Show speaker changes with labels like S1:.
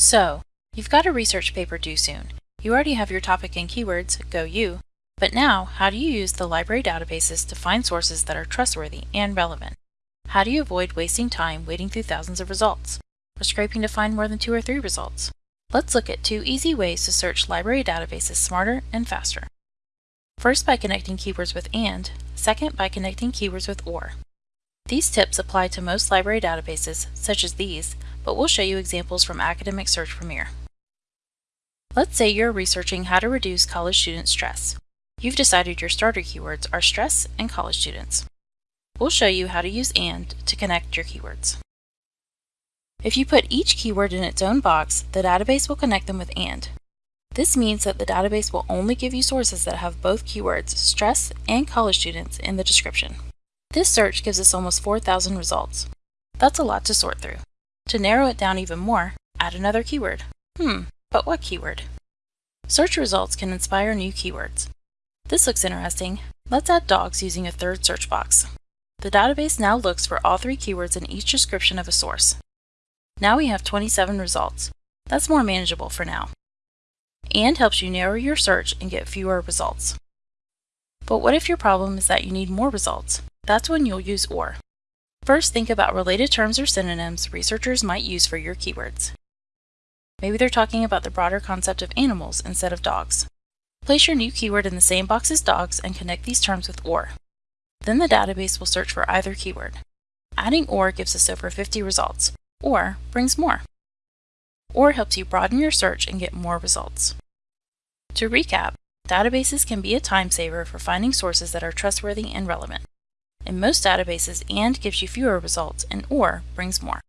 S1: So, you've got a research paper due soon. You already have your topic and keywords, go you, but now how do you use the library databases to find sources that are trustworthy and relevant? How do you avoid wasting time wading through thousands of results, or scraping to find more than two or three results? Let's look at two easy ways to search library databases smarter and faster. First by connecting keywords with AND, second by connecting keywords with OR. These tips apply to most library databases, such as these, but we'll show you examples from Academic Search Premier. Let's say you're researching how to reduce college student stress. You've decided your starter keywords are stress and college students. We'll show you how to use AND to connect your keywords. If you put each keyword in its own box, the database will connect them with AND. This means that the database will only give you sources that have both keywords, stress and college students, in the description. This search gives us almost 4,000 results. That's a lot to sort through. To narrow it down even more, add another keyword. Hmm, but what keyword? Search results can inspire new keywords. This looks interesting. Let's add dogs using a third search box. The database now looks for all three keywords in each description of a source. Now we have 27 results. That's more manageable for now. And helps you narrow your search and get fewer results. But what if your problem is that you need more results? That's when you'll use OR. First, think about related terms or synonyms researchers might use for your keywords. Maybe they're talking about the broader concept of animals instead of dogs. Place your new keyword in the same box as dogs and connect these terms with OR. Then the database will search for either keyword. Adding OR gives us over 50 results, or brings more. OR helps you broaden your search and get more results. To recap, databases can be a time saver for finding sources that are trustworthy and relevant. In most databases, AND gives you fewer results and OR brings more.